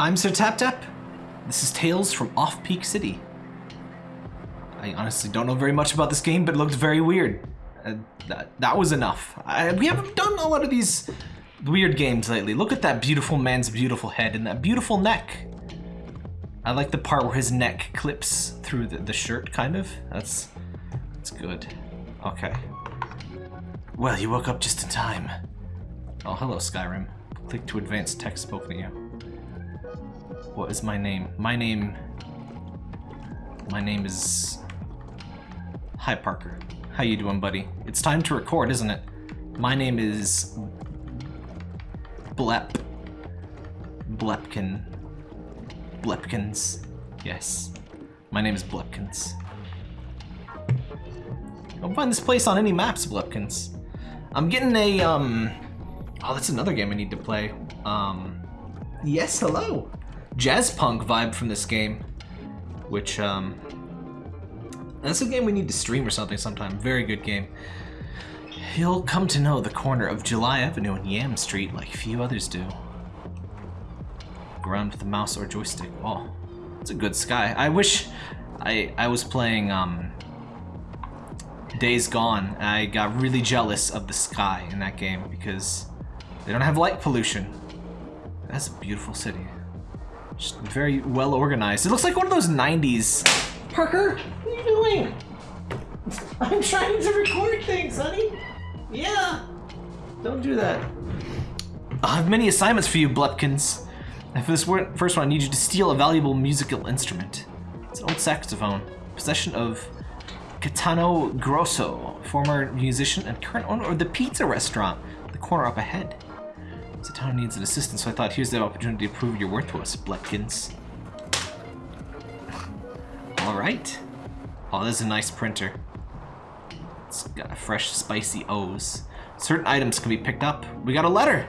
I'm Sir Tap Tap. This is Tales from Off Peak City. I honestly don't know very much about this game, but it looked very weird. Uh, that, that was enough. I, we haven't done a lot of these weird games lately. Look at that beautiful man's beautiful head and that beautiful neck. I like the part where his neck clips through the, the shirt, kind of. That's, that's good. Okay. Well, you woke up just in time. Oh, hello, Skyrim. Click to advance text spoken to you. What is my name? My name... My name is... Hi, Parker. How you doing, buddy? It's time to record, isn't it? My name is... Blep. Blepkin. Blepkins. Yes. My name is Blepkins. Don't find this place on any maps, Blepkins. I'm getting a, um... Oh, that's another game I need to play. Um... Yes, hello! Jazzpunk vibe from this game. Which, um... That's a game we need to stream or something sometime. Very good game. You'll come to know the corner of July Avenue and Yam Street like few others do. Go around with a mouse or joystick. Oh, it's a good sky. I wish I I was playing um, Days Gone. I got really jealous of the sky in that game because they don't have light pollution. That's a beautiful city. Just very well organized. It looks like one of those 90s. Parker, what are you doing? I'm trying to record things, honey. Yeah. Don't do that. I have many assignments for you, Blepkins. And for this first one, I need you to steal a valuable musical instrument. It's an old saxophone, possession of Catano Grosso, former musician and current owner of the pizza restaurant, the corner up ahead. The town needs an assistant, so I thought here's the opportunity to prove your worth to us, Blepkins. Alright. Oh, this is a nice printer. It's got a fresh, spicy O's. Certain items can be picked up. We got a letter!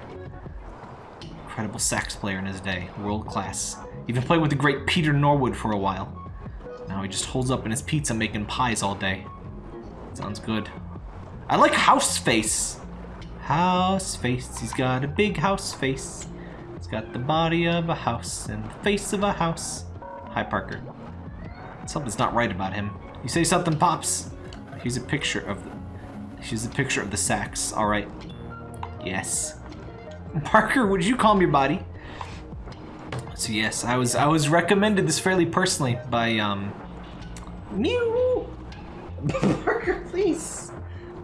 Incredible sax player in his day. World class. Even played with the great Peter Norwood for a while. Now he just holds up in his pizza making pies all day. Sounds good. I like house face. House face. He's got a big house face. He's got the body of a house and the face of a house. Hi, Parker. Something's not right about him. You say something pops. Here's a picture of the... Here's a picture of the sax. All right. Yes. Parker, would you calm your body? So yes, I was I was recommended this fairly personally by um Mew Parker, please.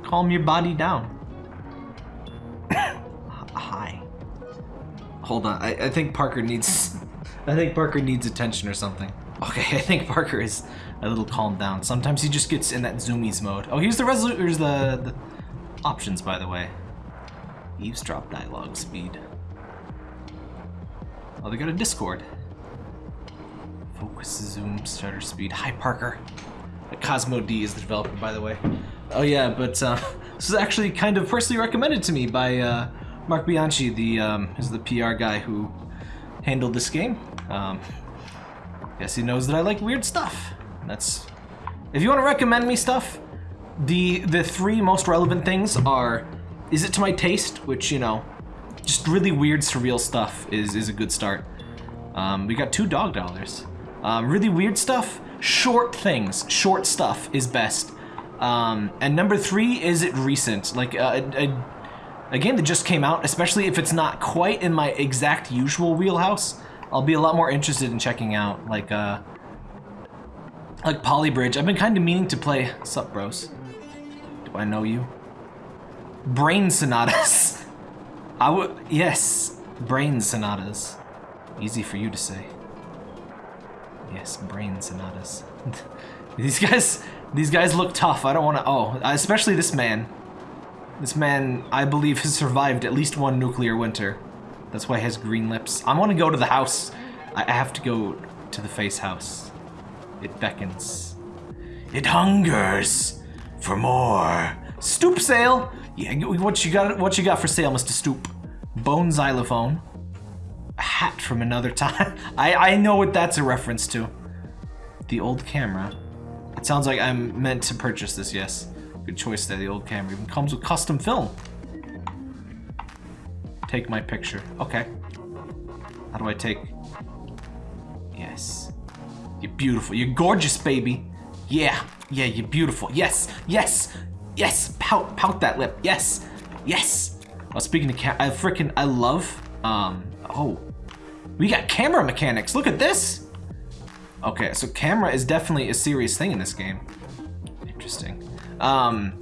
Calm your body down. Hold on, I, I think Parker needs I think Parker needs attention or something. Okay, I think Parker is a little calmed down. Sometimes he just gets in that zoomies mode. Oh, here's the resolu here's the, the options by the way. Eavesdrop dialogue speed. Oh, they got a Discord. Focus, zoom, shutter speed. Hi, Parker. Cosmo D is the developer, by the way. Oh yeah, but uh, this is actually kind of personally recommended to me by uh, Mark Bianchi, the um, is the PR guy who handled this game. Um, guess he knows that I like weird stuff. That's if you want to recommend me stuff, the the three most relevant things are is it to my taste, which, you know, just really weird, surreal stuff is, is a good start. Um, we got two dog dollars. Um, really weird stuff, short things, short stuff is best. Um, and number three, is it recent? Like uh, a game that just came out, especially if it's not quite in my exact usual wheelhouse, I'll be a lot more interested in checking out, like, uh, like Poly Bridge. I've been kind of meaning to play, sup bros? Do I know you? Brain sonatas. I would, yes, brain sonatas. Easy for you to say. Yes, brain sonatas. these guys, these guys look tough. I don't want to, oh, especially this man. This man, I believe, has survived at least one nuclear winter. That's why he has green lips. I want to go to the house. I have to go to the face house. It beckons. It hungers for more. Stoop sale! Yeah, what you got? What you got for sale, Mr. Stoop? Bone xylophone. A hat from another time. I I know what that's a reference to. The old camera. It sounds like I'm meant to purchase this. Yes, good choice there. The old camera even comes with custom film. Take my picture. Okay. How do I take Yes. You're beautiful. You're gorgeous, baby. Yeah. Yeah, you're beautiful. Yes. Yes. Yes. Pout. Pout that lip. Yes. Yes. Well, speaking of cat, I freaking I love. Um. Oh. We got camera mechanics. Look at this. Okay, so camera is definitely a serious thing in this game. Interesting. Um.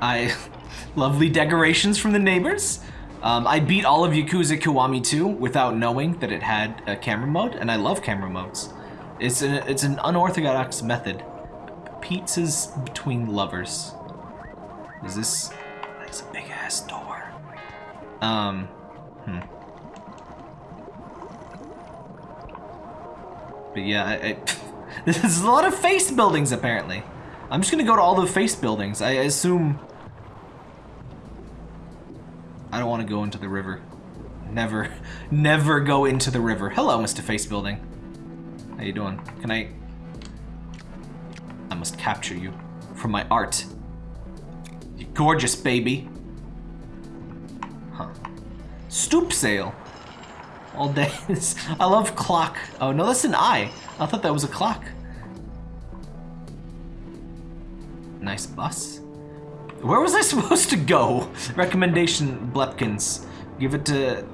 I lovely decorations from the neighbors. Um, I beat all of Yakuza Kiwami 2 without knowing that it had a camera mode, and I love camera modes. It's an, it's an unorthodox method. Pizzas between lovers. Is this... That's a big ass door. Um, hmm. But yeah, I, I, there's a lot of face buildings apparently. I'm just gonna go to all the face buildings. I assume I don't want to go into the river. Never, never go into the river. Hello, Mr. Face Building. How you doing? Can I... I must capture you for my art. You gorgeous, baby. Huh. Stoop sale. All day. I love clock. Oh, no, that's an eye. I thought that was a clock. Nice bus. Where was I supposed to go? Recommendation, Blepkins. Give it to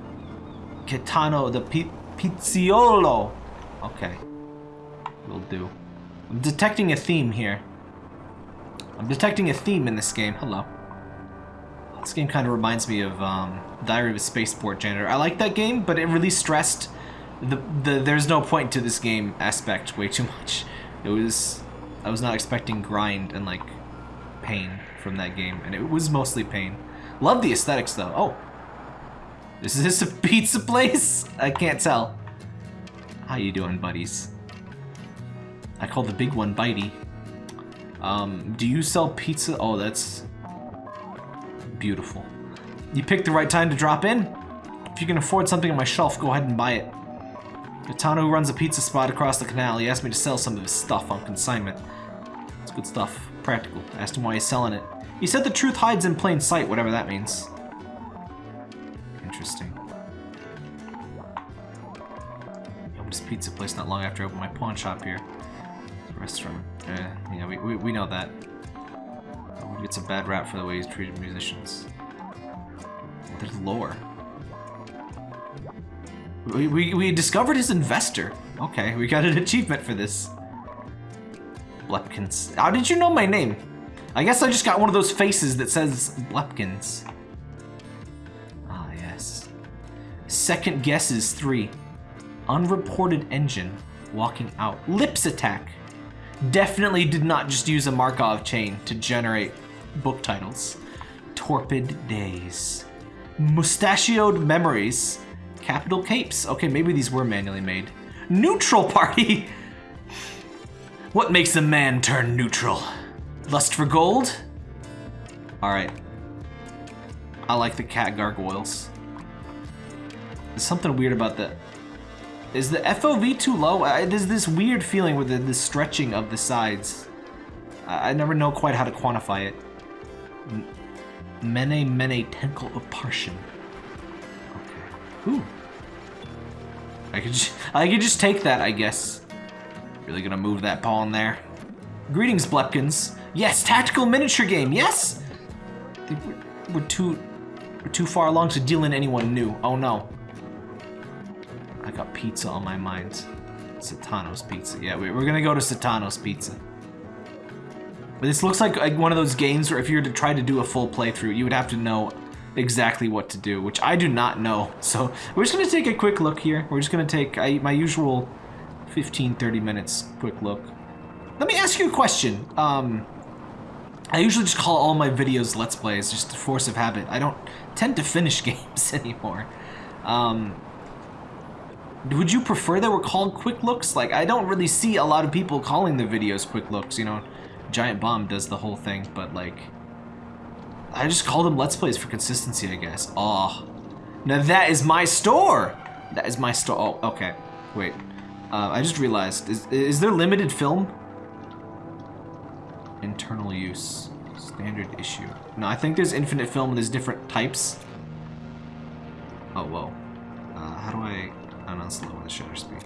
Kitano the P Pizziolo. Okay. Will do. I'm detecting a theme here. I'm detecting a theme in this game. Hello. This game kind of reminds me of um, Diary of a Spaceport Janitor. I like that game, but it really stressed the, the there's no point to this game aspect way too much. It was... I was not expecting grind and, like, pain from that game, and it was mostly pain. Love the aesthetics, though. Oh. Is this a pizza place? I can't tell. How you doing, buddies? I call the big one Bitey. Um, do you sell pizza? Oh, that's beautiful. You picked the right time to drop in. If you can afford something on my shelf, go ahead and buy it. Kitano runs a pizza spot across the canal. He asked me to sell some of his stuff on consignment. It's good stuff practical. I asked him why he's selling it. He said the truth hides in plain sight, whatever that means. Interesting. I opened this pizza place not long after I opened my pawn shop here. Restaurant. Uh, yeah, we, we, we know that. He gets a bad rap for the way he's treated musicians. There's lore. We, we, we discovered his investor. Okay, we got an achievement for this. Blepkins. How did you know my name? I guess I just got one of those faces that says Blepkins. Ah, yes. Second guess is three. Unreported engine walking out. Lips attack. Definitely did not just use a Markov chain to generate book titles. Torpid Days. Mustachioed Memories. Capital Capes. Okay, maybe these were manually made. Neutral Party. What makes a man turn neutral? Lust for gold? Alright. I like the cat gargoyles. There's something weird about that. Is the FOV too low? I, there's this weird feeling with the, the stretching of the sides. I, I, never know quite how to quantify it. Mene Mene Temple of Parshan. Okay. Ooh. I could, I could just take that, I guess. Really gonna move that pawn there. Greetings, Blepkins. Yes, tactical miniature game, yes! We're too, we're too far along to deal in anyone new. Oh no. I got pizza on my mind. Satano's Pizza. Yeah, we're gonna go to Satano's Pizza. This looks like, one of those games where if you were to try to do a full playthrough, you would have to know exactly what to do, which I do not know. So we're just gonna take a quick look here. We're just gonna take I, my usual 15, 30 minutes quick look. Let me ask you a question. Um, I usually just call all my videos Let's Plays, just a force of habit. I don't tend to finish games anymore. Um, would you prefer they were called quick looks? Like, I don't really see a lot of people calling the videos quick looks, you know? Giant Bomb does the whole thing, but like... I just call them Let's Plays for consistency, I guess. Oh. Now that is my store! That is my store. Oh, okay. Wait. Uh, I just realized, is, is there limited film? Internal use. Standard issue. No, I think there's infinite film and there's different types. Oh, whoa. Uh, how do I... No, let's lower the shutter speed.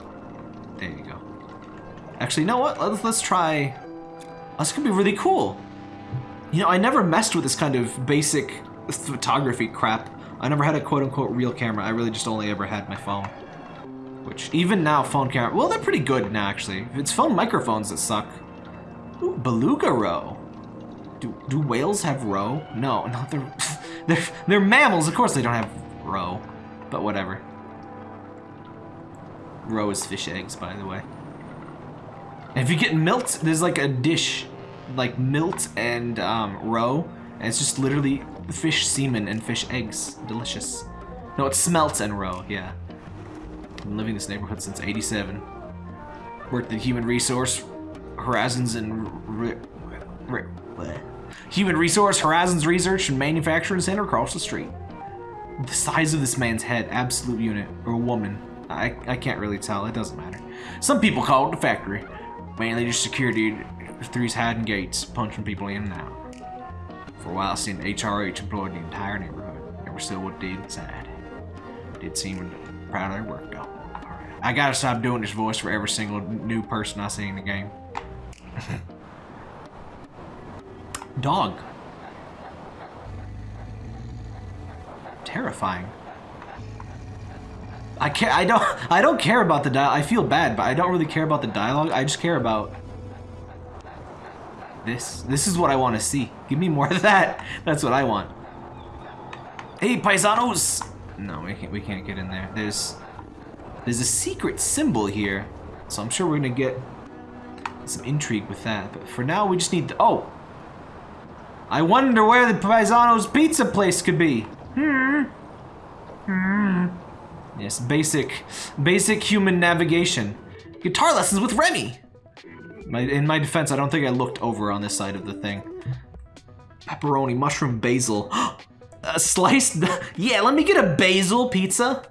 There you go. Actually, you know what? Let's, let's try... This could be really cool. You know, I never messed with this kind of basic photography crap. I never had a quote-unquote real camera. I really just only ever had my phone. Which, even now, phone camera... Well, they're pretty good now, actually. It's phone microphones that suck. Ooh, beluga roe. Do, do whales have roe? No, no, they're, they're, they're mammals. Of course they don't have roe. But whatever. Roe is fish eggs, by the way. If you get milt, there's like a dish, like milt and um, roe, and it's just literally fish semen and fish eggs. Delicious. No, it's smelt and roe, yeah. Been living in this neighborhood since 87. Worked at Human Resource Horizons and... Human Resource Horizons Research and Manufacturing Center across the street. The size of this man's head, absolute unit, or woman. I, I can't really tell, it doesn't matter. Some people call it the factory. Mainly just security three's hiding gates, punching people in and out. For a while, I seen HRH employed the entire neighborhood. Never still what did inside. Did seem proud of their work, though. I gotta stop doing this voice for every single new person I see in the game. Dog. Terrifying. I care. I don't. I don't care about the dialogue. I feel bad, but I don't really care about the dialogue. I just care about this. This is what I want to see. Give me more of that. That's what I want. Hey, paisanos! No, we can't. We can't get in there. There's. There's a secret symbol here, so I'm sure we're gonna get some intrigue with that. But for now, we just need. To, oh. I wonder where the paisanos pizza place could be. Hmm. Hmm. Yes, basic, basic human navigation. Guitar lessons with Remy! My, in my defense, I don't think I looked over on this side of the thing. Pepperoni, mushroom, basil. a sliced, yeah, let me get a basil pizza.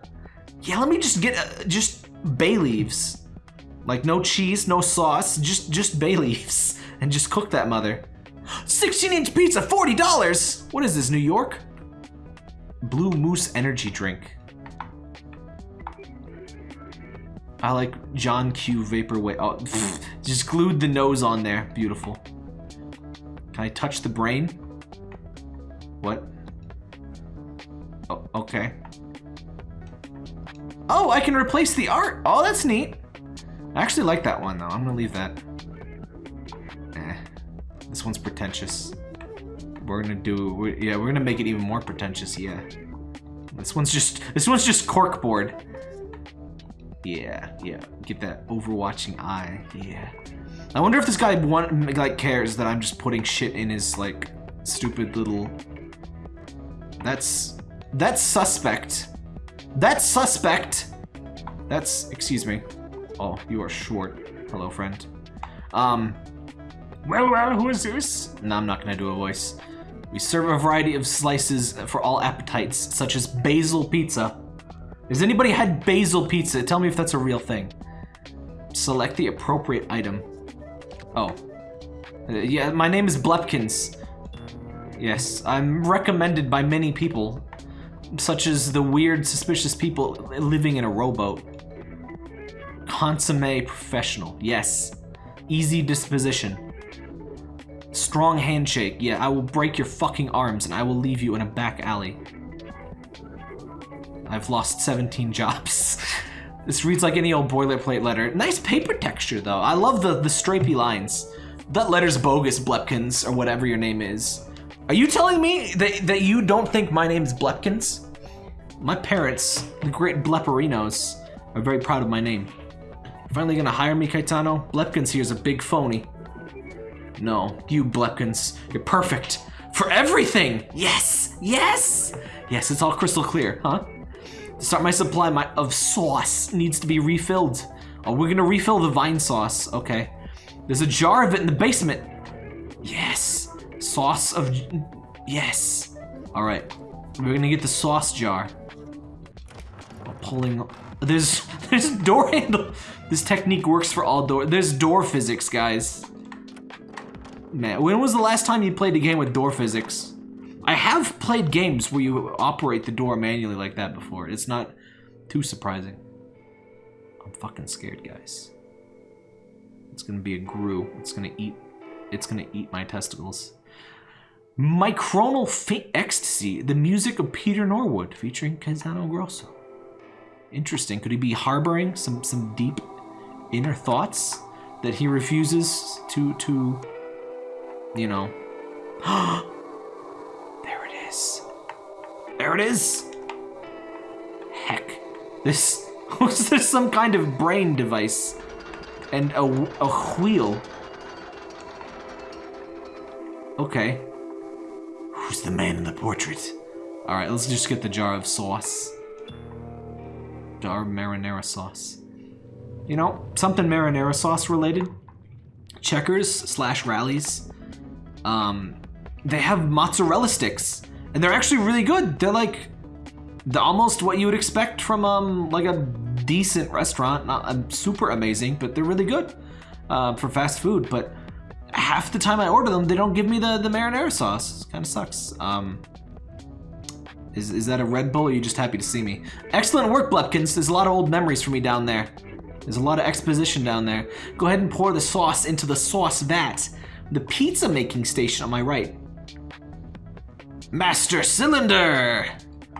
Yeah, let me just get, uh, just bay leaves. Like no cheese, no sauce, just, just bay leaves. And just cook that mother. 16 inch pizza, $40! What is this, New York? Blue Moose energy drink. I like John Q Vaporwave. Oh, just glued the nose on there. Beautiful. Can I touch the brain? What? Oh, okay. Oh, I can replace the art. Oh, that's neat. I actually like that one, though. I'm gonna leave that. Eh. This one's pretentious. We're gonna do... we yeah, we're gonna make it even more pretentious, yeah. This one's just... This one's just corkboard. Yeah, yeah. Get that overwatching eye. Yeah. I wonder if this guy want, like cares that I'm just putting shit in his like stupid little. That's that's suspect. That's suspect. That's excuse me. Oh, you are short. Hello, friend. Um. Well, well, who is this? No, I'm not gonna do a voice. We serve a variety of slices for all appetites, such as basil pizza, has anybody had basil pizza? Tell me if that's a real thing. Select the appropriate item. Oh. Uh, yeah, my name is Blepkins. Yes, I'm recommended by many people, such as the weird, suspicious people living in a rowboat. Consomme professional, yes. Easy disposition. Strong handshake, yeah, I will break your fucking arms and I will leave you in a back alley. I've lost 17 jobs. this reads like any old boilerplate letter. Nice paper texture, though. I love the, the stripy lines. That letter's bogus, Blepkins, or whatever your name is. Are you telling me that, that you don't think my name's Blepkins? My parents, the great Bleperinos, are very proud of my name. Finally gonna hire me, Caetano? Blepkins here's a big phony. No, you Blepkins, you're perfect. For everything! Yes! Yes! Yes, it's all crystal clear, huh? Start my supply my, of sauce needs to be refilled. Oh, we're gonna refill the vine sauce. Okay. There's a jar of it in the basement. Yes. Sauce of... Yes. All right. We're gonna get the sauce jar. I'm Pulling... There's... There's a door handle. This technique works for all door... There's door physics, guys. Man, when was the last time you played a game with door physics? I have played games where you operate the door manually like that before. It's not too surprising. I'm fucking scared, guys. It's gonna be a grue. It's gonna eat. It's gonna eat my testicles. Micronal Faint Ecstasy, the music of Peter Norwood, featuring Caetano Grosso. Interesting. Could he be harboring some some deep inner thoughts that he refuses to to you know there it is. Heck. This was this some kind of brain device? And a, a wheel. Okay. Who's the man in the portrait? All right let's just get the jar of sauce. Jar marinara sauce. You know, something marinara sauce related. Checkers slash Rally's. Um, they have mozzarella sticks, and they're actually really good. They're like the almost what you would expect from um like a decent restaurant. Not um, super amazing, but they're really good uh, for fast food. But half the time I order them, they don't give me the the marinara sauce. Kind of sucks. Um, is is that a Red Bull? Or are you just happy to see me? Excellent work, Blepkins. There's a lot of old memories for me down there. There's a lot of exposition down there. Go ahead and pour the sauce into the sauce vat. The pizza making station on my right. Master Cylinder!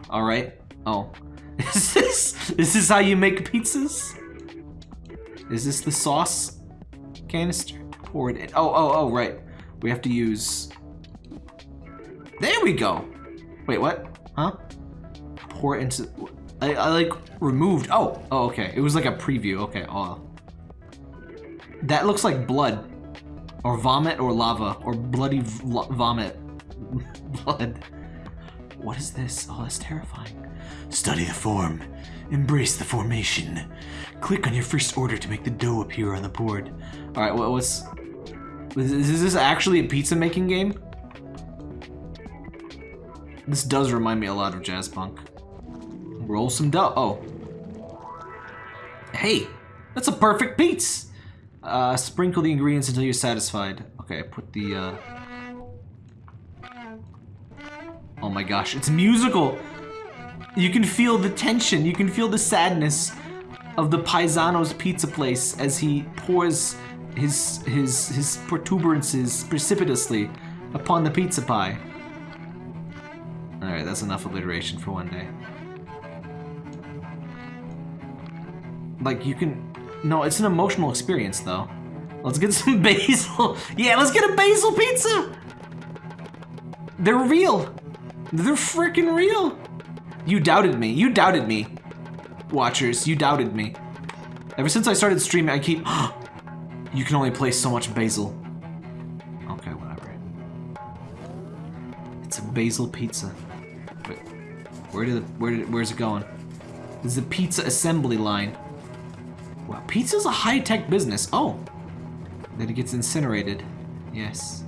Alright. Oh. Is this, is this how you make pizzas? Is this the sauce canister? Pour it in. Oh, oh, oh, right. We have to use... There we go! Wait, what? Huh? Pour it into... I, I like removed. Oh, oh, okay. It was like a preview. Okay. Oh, that looks like blood, or vomit, or lava, or bloody vomit. blood. What is this? Oh, that's terrifying. Study the form. Embrace the formation. Click on your first order to make the dough appear on the board. All right. What was? Is this actually a pizza making game? This does remind me a lot of Jazzpunk. Roll some dough. Oh. Hey, that's a perfect pizza. Uh, sprinkle the ingredients until you're satisfied. Okay, put the, uh... Oh my gosh, it's musical! You can feel the tension, you can feel the sadness of the Paisano's pizza place as he pours his, his, his protuberances precipitously upon the pizza pie. Alright, that's enough alliteration for one day. like you can no it's an emotional experience though let's get some basil yeah let's get a basil pizza they're real they're freaking real. You doubted me. You doubted me. Watchers you doubted me. Ever since I started streaming I keep you can only place so much basil. Okay whatever. It's a basil pizza. Wait, where did where did where's it going? This is a pizza assembly line. Wow, pizza's a high-tech business. Oh, then it gets incinerated. Yes.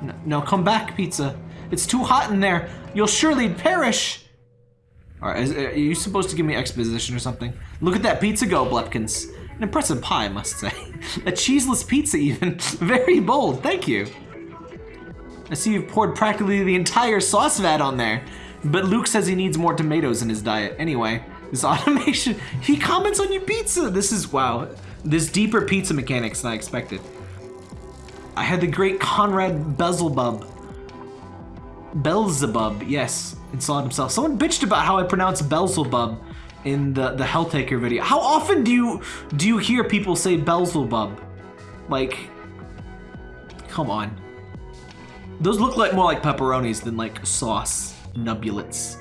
No, no, come back, pizza. It's too hot in there. You'll surely perish. All right, is, uh, are you supposed to give me exposition or something? Look at that pizza go, Blepkins. An impressive pie, I must say. a cheeseless pizza, even. Very bold, thank you. I see you've poured practically the entire sauce vat on there. But Luke says he needs more tomatoes in his diet. Anyway, this automation, he comments on your pizza. This is, wow, this deeper pizza mechanics than I expected. I had the great Conrad Beelzebub. Beelzebub, yes, installed himself. Someone bitched about how I pronounce Beelzebub in the, the Helltaker video. How often do you do you hear people say Beelzebub? Like, come on. Those look like more like pepperonis than like sauce nubulates.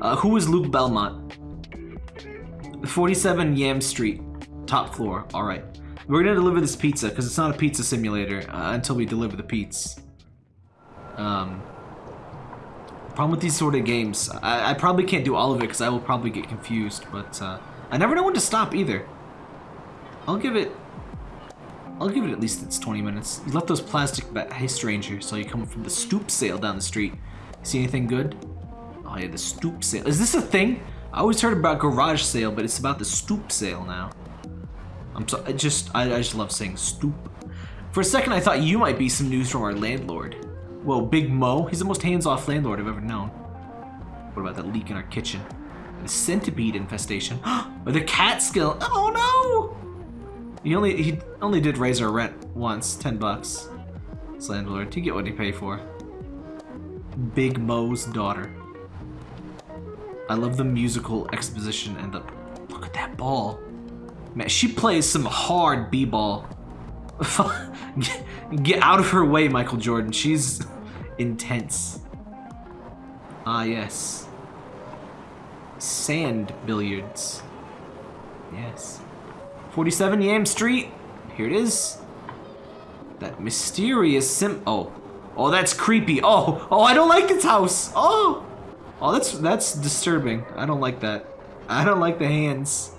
Uh, who is Luke Belmont? 47 Yam Street, top floor. All right. We're gonna deliver this pizza because it's not a pizza simulator uh, until we deliver the pizza. Um, problem with these sort of games, I, I probably can't do all of it because I will probably get confused, but uh, I never know when to stop either. I'll give it, I'll give it at least it's 20 minutes. You left those plastic Hey stranger, so you come from the stoop sale down the street. See anything good? Oh yeah, the stoop sale. Is this a thing? I always heard about garage sale, but it's about the stoop sale now. I'm so I just I, I just love saying stoop. For a second, I thought you might be some news from our landlord. Whoa, Big Mo? He's the most hands-off landlord I've ever known. What about that leak in our kitchen? The centipede infestation. or the cat skill. Oh no! He only he only did raise our rent once, ten bucks. This landlord, you get what you pay for. Big Mo's daughter. I love the musical exposition and the look at that ball. Man, she plays some hard b-ball. get, get out of her way, Michael Jordan. She's intense. Ah, yes. Sand billiards. Yes. 47 Yam Street. Here it is. That mysterious sim- Oh. Oh, that's creepy. Oh, oh, I don't like this house. Oh. Oh, that's that's disturbing. I don't like that. I don't like the hands.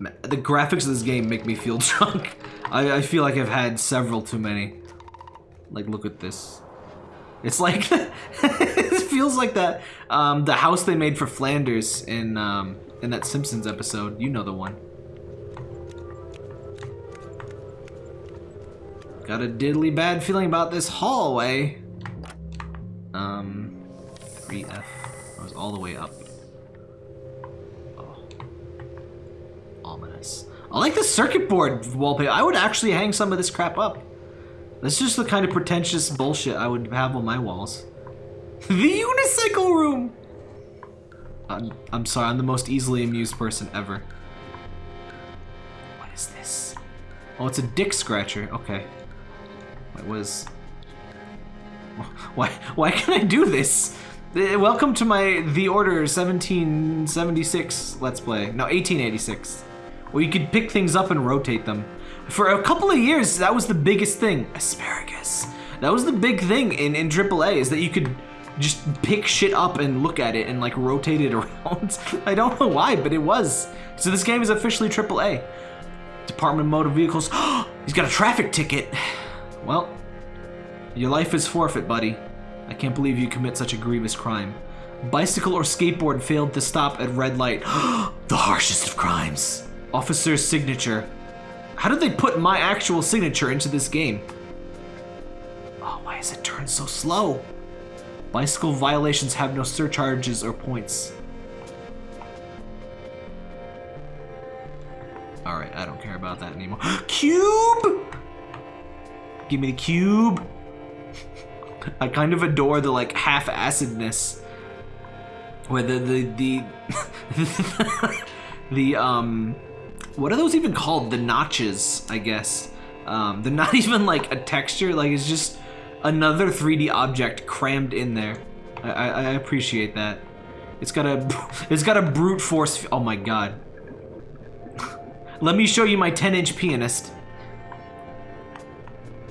The graphics of this game make me feel drunk. I, I feel like I've had several too many. Like, look at this. It's like, it feels like that, um, the house they made for Flanders in, um, in that Simpsons episode. You know the one. Got a diddly bad feeling about this hallway. Um, 3F. I was all the way up. Oh. Ominous. I like the circuit board wallpaper. I would actually hang some of this crap up. That's just the kind of pretentious bullshit I would have on my walls. the unicycle room! I'm, I'm sorry, I'm the most easily amused person ever. What is this? Oh, it's a dick scratcher. Okay. What was... Why, why can I do this? Uh, welcome to my The Order 1776 Let's Play. No, 1886. Well, you could pick things up and rotate them. For a couple of years, that was the biggest thing. Asparagus. That was the big thing in, in AAA, is that you could just pick shit up and look at it and like rotate it around. I don't know why, but it was. So this game is officially AAA. Department of Motor Vehicles. He's got a traffic ticket. Well, your life is forfeit, buddy. I can't believe you commit such a grievous crime. Bicycle or skateboard failed to stop at red light. the harshest of crimes. Officer's signature. How did they put my actual signature into this game? Oh, why is it turned so slow? Bicycle violations have no surcharges or points. Alright, I don't care about that anymore. cube! Give me the cube! I kind of adore the like half-acidness where the the the the um what are those even called the notches I guess um they're not even like a texture like it's just another 3D object crammed in there I, I, I appreciate that it's got a it's got a brute force oh my god let me show you my 10 inch pianist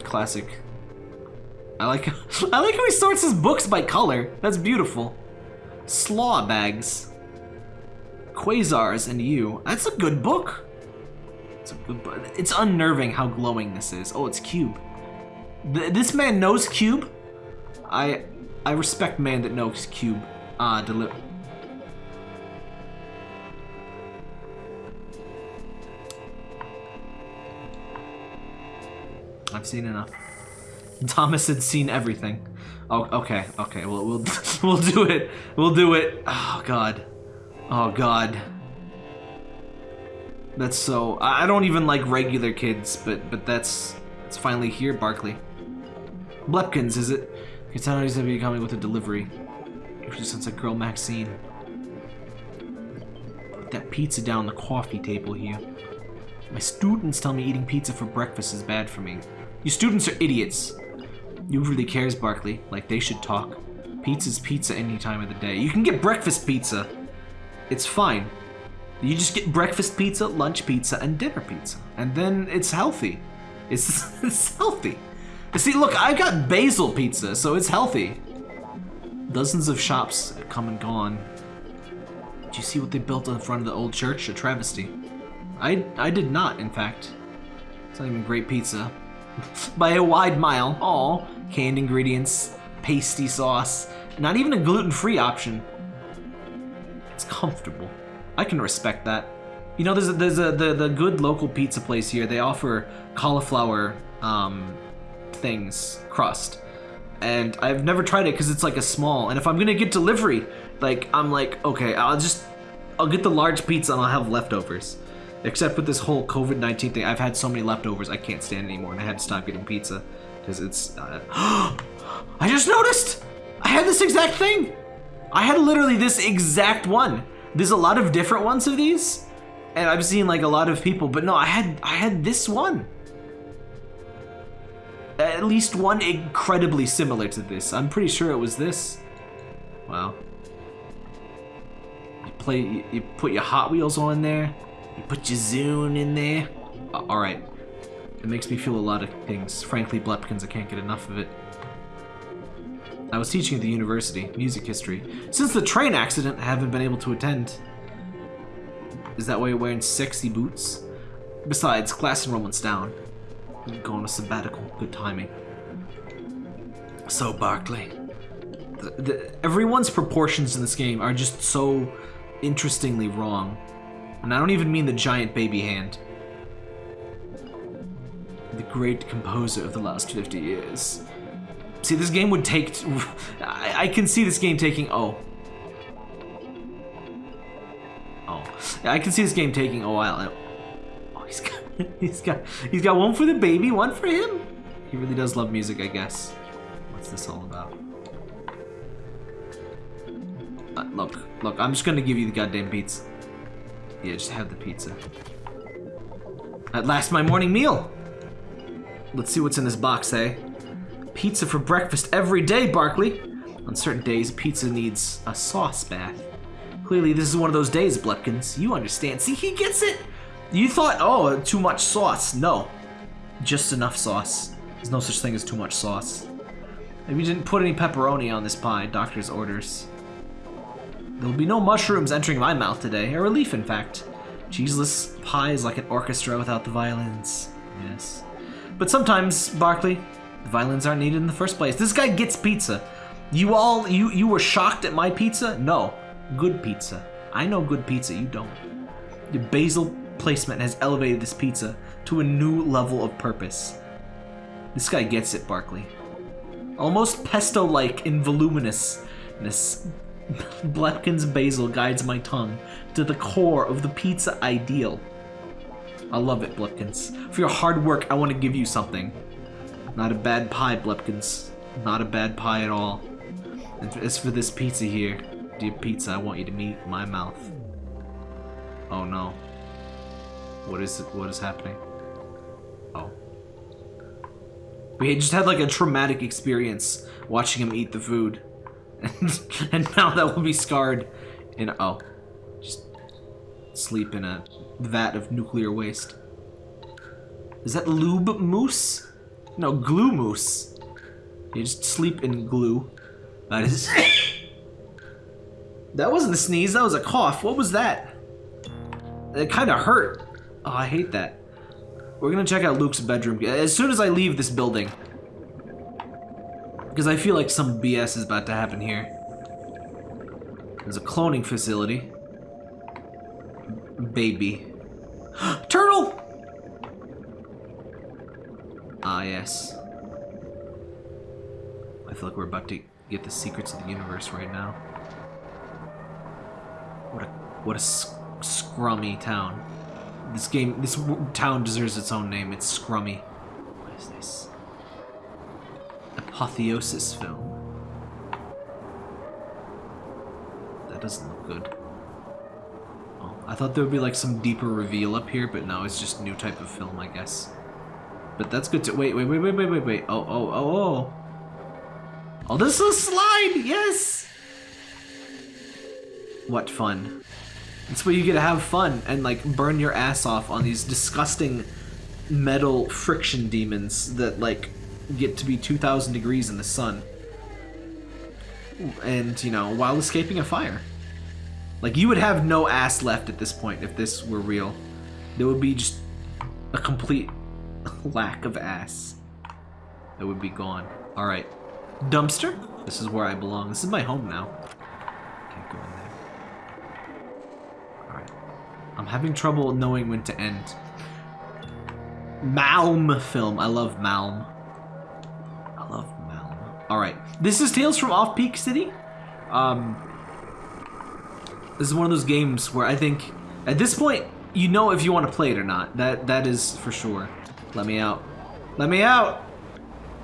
classic I like I like how he sorts his books by color. That's beautiful. Slaw bags. Quasars and you. That's a good book. It's. It's unnerving how glowing this is. Oh, it's Cube. Th this man knows Cube. I I respect man that knows Cube. Ah, uh, deliver. I've seen enough. Thomas had seen everything. Oh, okay, okay. Well, we'll we'll do it. We'll do it. Oh God. Oh God. That's so. I don't even like regular kids, but but that's it's finally here, Barkley. Blepkins, is it? Katana's gonna be coming with a delivery. She sends a girl Maxine. Put that pizza down the coffee table here. My students tell me eating pizza for breakfast is bad for me. You students are idiots. You really cares, Barkley. Like, they should talk. Pizza's pizza any time of the day. You can get breakfast pizza. It's fine. You just get breakfast pizza, lunch pizza, and dinner pizza. And then it's healthy. It's, it's healthy. See, look, I've got basil pizza, so it's healthy. Dozens of shops come and gone. Do you see what they built in front of the old church? A travesty. I, I did not, in fact. It's not even great pizza. By a wide mile. All canned ingredients, pasty sauce, not even a gluten-free option. It's comfortable. I can respect that. You know, there's a, there's a the the good local pizza place here. They offer cauliflower um, things, crust. and I've never tried it because it's like a small. And if I'm gonna get delivery, like I'm like, okay, I'll just I'll get the large pizza and I'll have leftovers. Except with this whole COVID nineteen thing, I've had so many leftovers I can't stand anymore, and I had to stop getting pizza because it's. Uh... I just noticed I had this exact thing. I had literally this exact one. There's a lot of different ones of these, and I've seen like a lot of people, but no, I had I had this one. At least one incredibly similar to this. I'm pretty sure it was this. Wow. You play, you, you put your Hot Wheels on there. You put your Zune in there. Uh, all right. It makes me feel a lot of things. Frankly, Blepkins, I can't get enough of it. I was teaching at the university, music history. Since the train accident, I haven't been able to attend. Is that why you're wearing sexy boots? Besides, class enrollment's down. I'm going on a sabbatical. Good timing. So, Barkley. The, the, everyone's proportions in this game are just so interestingly wrong. And I don't even mean the giant baby hand. The great composer of the last 50 years. See, this game would take... I, I can see this game taking... Oh. Oh. I can see this game taking a while. Oh, he's got... He's got... He's got one for the baby, one for him. He really does love music, I guess. What's this all about? Uh, look, look, I'm just gonna give you the goddamn pizza. Yeah, just have the pizza. At last, my morning meal! Let's see what's in this box, eh? Pizza for breakfast every day, Barkley. On certain days, pizza needs a sauce bath. Clearly, this is one of those days, Blepkins. You understand. See, he gets it. You thought, oh, too much sauce. No. Just enough sauce. There's no such thing as too much sauce. Maybe you didn't put any pepperoni on this pie, doctor's orders. There will be no mushrooms entering my mouth today. A relief, in fact. Cheeseless pie is like an orchestra without the violins. Yes. But sometimes, Barkley, violins aren't needed in the first place. This guy gets pizza. You all, you, you were shocked at my pizza? No. Good pizza. I know good pizza, you don't. The basil placement has elevated this pizza to a new level of purpose. This guy gets it, Barkley. Almost pesto-like in voluminousness, Blepkin's basil guides my tongue to the core of the pizza ideal. I love it, Blepkins. For your hard work, I want to give you something. Not a bad pie, Blepkins. Not a bad pie at all. And as for this pizza here, dear pizza, I want you to meet my mouth. Oh no. What is it? What is happening? Oh. We just had like a traumatic experience watching him eat the food. And, and now that will be scarred in, oh. Just sleep in a vat of nuclear waste. Is that lube mousse? No, glue moose. You just sleep in glue. That is... that wasn't a sneeze, that was a cough. What was that? It kind of hurt. Oh, I hate that. We're gonna check out Luke's bedroom as soon as I leave this building. Because I feel like some BS is about to happen here. There's a cloning facility. Baby. Turtle! Ah, yes. I feel like we're about to get the secrets of the universe right now. What a what a sc scrummy town. This game, this town deserves its own name. It's scrummy. What is this? Apotheosis film. That doesn't look good. Oh, I thought there would be like some deeper reveal up here, but no, it's just new type of film, I guess. But that's good to- wait, wait, wait, wait, wait, wait, wait. Oh, oh, oh, oh. Oh, this is a slide! Yes! What fun. It's where you get to have fun and like burn your ass off on these disgusting metal friction demons that like get to be 2,000 degrees in the sun. And, you know, while escaping a fire. Like, you would have no ass left at this point if this were real. There would be just a complete lack of ass. It would be gone. Alright. Dumpster? This is where I belong. This is my home now. Can't go in there. Alright. I'm having trouble knowing when to end. Malm film. I love Malm. I love Malm. Alright. This is Tales from Off Peak City. Um, this is one of those games where I think, at this point, you know if you want to play it or not. That That is for sure. Let me out. Let me out!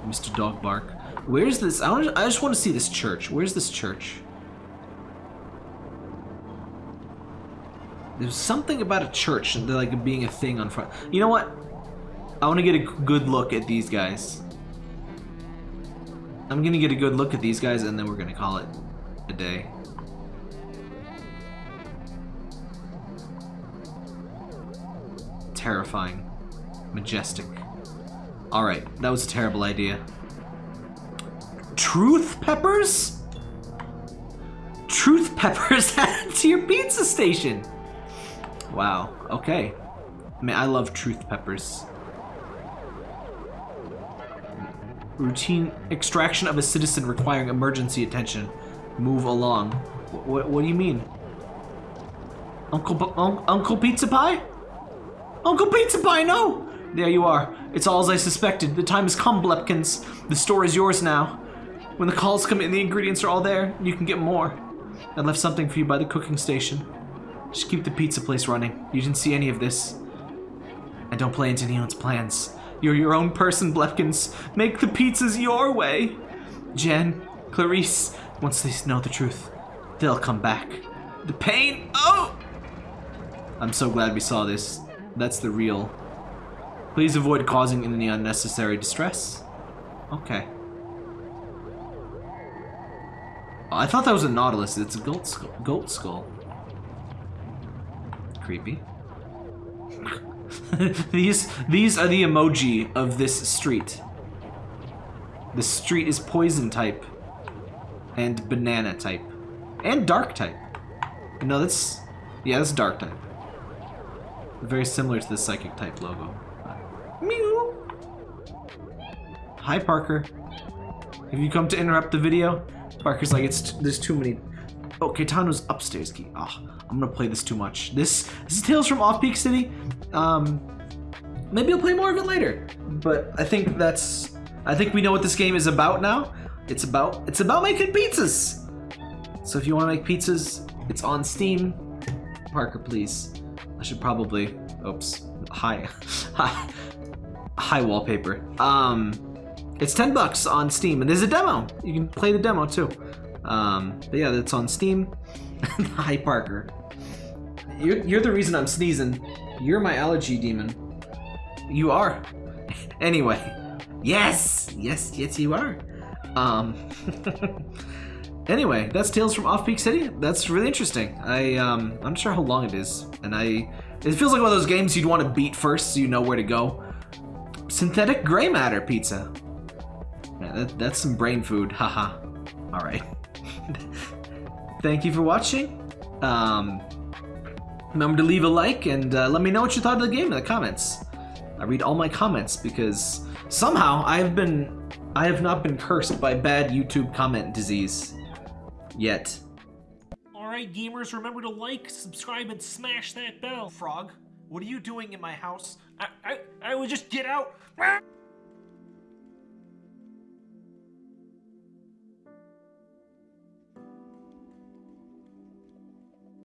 Mr. Dog Bark. Where's this? I, I just want to see this church. Where's this church? There's something about a church, and like being a thing on front. You know what? I want to get a good look at these guys. I'm gonna get a good look at these guys and then we're gonna call it a day. Terrifying. Majestic. Alright, that was a terrible idea. Truth peppers? Truth peppers added to your pizza station! Wow, okay. I mean, I love truth peppers. Routine extraction of a citizen requiring emergency attention. Move along. What, what do you mean? Uncle, un Uncle Pizza Pie? Uncle Pizza Pie, no! There you are. It's all as I suspected. The time has come, Blepkins. The store is yours now. When the calls come in, the ingredients are all there. You can get more. I left something for you by the cooking station. Just keep the pizza place running. You didn't see any of this. I don't play into anyone's plans. You're your own person, Blepkins. Make the pizzas your way. Jen, Clarice, once they know the truth, they'll come back. The pain, oh! I'm so glad we saw this. That's the real. Please avoid causing any unnecessary distress. Okay. I thought that was a Nautilus. It's a goat skull. Goat skull creepy. these these are the emoji of this street. The street is poison type and banana type and dark type. No, that's yeah, that's dark type. Very similar to the psychic type logo. Mew. Hi, Parker. Have you come to interrupt the video? Parker's like, it's there's too many. Oh, Caetano's upstairs key. Ah. Oh. I'm gonna play this too much. This, this is Tales from Off Peak City. Um, maybe I'll play more of it later. But I think that's, I think we know what this game is about now. It's about, it's about making pizzas. So if you want to make pizzas, it's on Steam. Parker, please. I should probably, oops, Hi. high, high wallpaper. Um, it's 10 bucks on Steam, and there's a demo. You can play the demo too. Um, but yeah, that's on Steam. Hi, Parker. You're, you're the reason I'm sneezing. You're my allergy demon. You are. anyway. Yes! Yes, yes you are. Um... anyway, that's Tales from Off-Peak City. That's really interesting. I, um, I'm not sure how long it is. And I... It feels like one of those games you'd want to beat first so you know where to go. Synthetic gray matter pizza. Yeah, that, that's some brain food. Haha. Alright. Thank you for watching. Um, Remember to leave a like and uh, let me know what you thought of the game in the comments. I read all my comments because somehow I have been I have not been cursed by bad YouTube comment disease yet. Alright gamers, remember to like, subscribe, and smash that bell. Frog, what are you doing in my house? I, I, I would just get out.